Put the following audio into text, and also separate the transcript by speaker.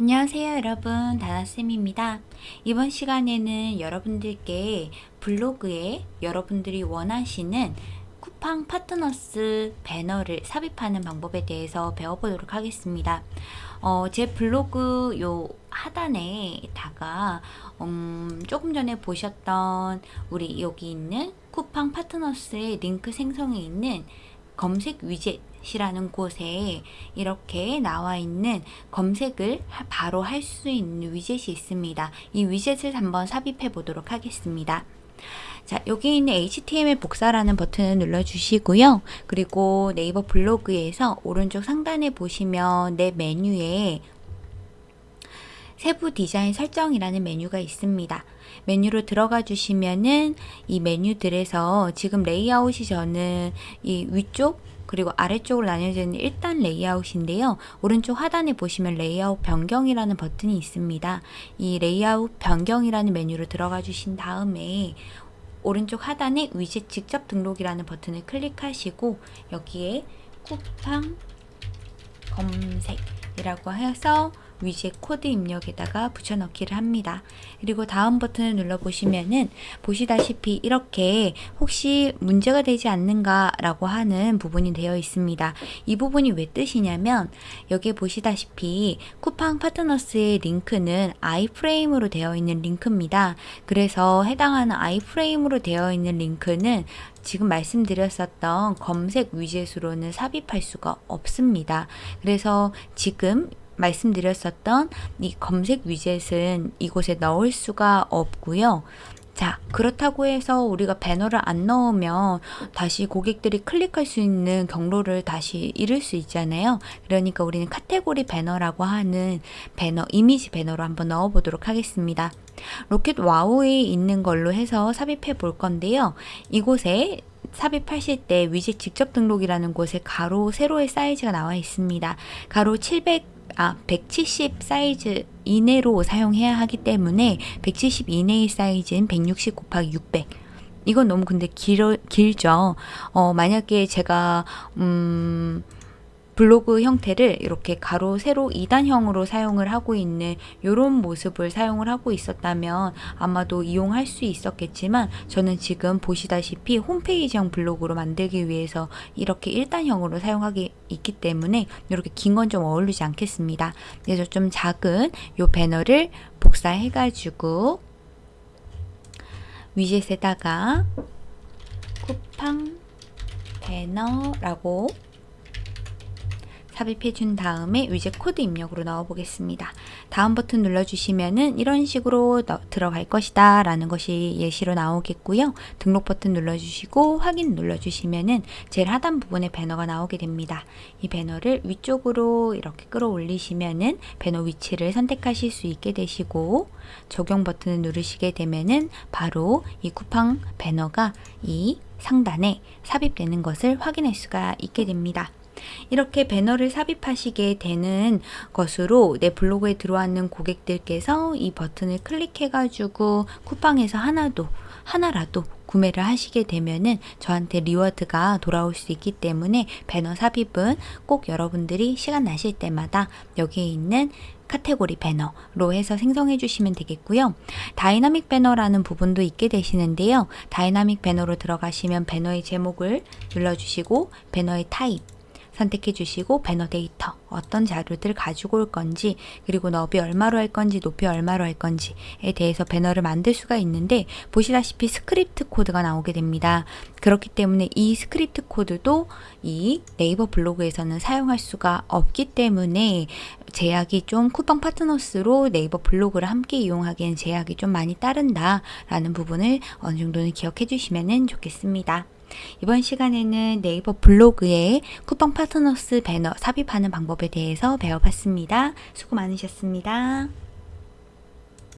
Speaker 1: 안녕하세요 여러분. 다나쌤입니다. 이번 시간에는 여러분들께 블로그에 여러분들이 원하시는 쿠팡 파트너스 배너를 삽입하는 방법에 대해서 배워보도록 하겠습니다. 어, 제 블로그 요 하단에다가 음, 조금 전에 보셨던 우리 여기 있는 쿠팡 파트너스의 링크 생성에 있는 검색 위젯 이라는 곳에 이렇게 나와 있는 검색을 바로 할 수 있는 위젯이 있습니다. 이 위젯을 한번 삽입해 보도록 하겠습니다. 자, 여기 있는 HTML 복사라는 버튼을 눌러주시고요. 그리고 네이버 블로그에서 오른쪽 상단에 보시면 내 메뉴에 세부 디자인 설정이라는 메뉴가 있습니다. 메뉴로 들어가 주시면은 이 메뉴들에서 지금 레이아웃이 저는 이 위쪽 그리고 아래쪽으로 나뉘어져 있는 1단 레이아웃인데요. 오른쪽 하단에 보시면 레이아웃 변경이라는 버튼이 있습니다. 이 레이아웃 변경이라는 메뉴로 들어가 주신 다음에 오른쪽 하단에 위젯 직접 등록이라는 버튼을 클릭하시고 여기에 쿠팡 검색이라고 해서 위젯 코드 입력에다가 붙여넣기를 합니다. 그리고 다음 버튼을 눌러보시면은 보시다시피 이렇게 혹시 문제가 되지 않는가 라고 하는 부분이 되어 있습니다. 이 부분이 왜 뜻이냐면 여기에 보시다시피 쿠팡 파트너스의 링크는 아이프레임으로 되어 있는 링크입니다. 그래서 해당하는 아이프레임으로 되어 있는 링크는 지금 말씀드렸었던 검색 위젯으로는 삽입할 수가 없습니다. 그래서 지금 말씀드렸었던 이 검색 위젯은 이곳에 넣을 수가 없고요. 자 그렇다고 해서 우리가 배너를 안 넣으면 다시 고객들이 클릭할 수 있는 경로를 다시 잃을 수 있잖아요. 그러니까 우리는 카테고리 배너라고 하는 배너 이미지 배너로 한번 넣어 보도록 하겠습니다. 로켓 와우에 있는 걸로 해서 삽입해 볼 건데요. 이곳에 삽입하실 때 위젯 직접 등록이라는 곳에 가로 세로의 사이즈가 나와 있습니다. 가로 700 아, 170 사이즈 이내로 사용해야 하기 때문에 170 이내의 사이즈는 160 곱하기 600 이건 너무 근데 길어, 길죠. 어, 만약에 제가 음 블로그 형태를 이렇게 가로 세로 2단형으로 사용을 하고 있는 이런 모습을 사용을 하고 있었다면 아마도 이용할 수 있었겠지만 저는 지금 보시다시피 홈페이지형 블로그로 만들기 위해서 이렇게 1단형으로 사용하기 있기 때문에 이렇게 긴 건 좀 어울리지 않겠습니다. 그래서 좀 작은 이 배너를 복사해 가지고 widget에다가 쿠팡 배너라고 삽입해 준 다음에 위젯 코드 입력으로 넣어 보겠습니다. 다음 버튼 눌러주시면은 이런 식으로 들어갈 것이다 라는 것이 예시로 나오겠고요. 등록 버튼 눌러주시고 확인 눌러주시면은 제일 하단 부분에 배너가 나오게 됩니다. 이 배너를 위쪽으로 이렇게 끌어올리시면은 배너 위치를 선택하실 수 있게 되시고 적용 버튼을 누르시게 되면은 바로 이 쿠팡 배너가 이 상단에 삽입되는 것을 확인할 수가 있게 됩니다. 이렇게 배너를 삽입하시게 되는 것으로 내 블로그에 들어왔는 고객들께서 이 버튼을 클릭해 가지고 쿠팡에서 하나도 하나라도 구매를 하시게 되면은 저한테 reward가 돌아올 수 있기 때문에 배너 삽입은 꼭 여러분들이 시간 나실 때마다 여기에 있는 카테고리 배너로 해서 생성해 주시면 되겠고요. 다이나믹 배너라는 부분도 있게 되시는데요. 다이나믹 배너로 들어가시면 배너의 제목을 눌러주시고 배너의 타입 선택해 주시고 배너 데이터 어떤 자료들 가지고 올 건지 그리고 너비 얼마로 할 건지 높이 얼마로 할 건지에 대해서 배너를 만들 수가 있는데 보시다시피 스크립트 코드가 나오게 됩니다. 그렇기 때문에 이 스크립트 코드도 이 네이버 블로그에서는 사용할 수가 없기 때문에 제약이 좀 쿠팡 파트너스로 네이버 블로그를 함께 이용하기엔 제약이 좀 많이 따른다 라는 부분을 어느 정도는 기억해 주시면 좋겠습니다. 이번 시간에는 네이버 블로그에 쿠팡 파트너스 배너 삽입하는 방법에 대해서 배워봤습니다. 수고 많으셨습니다.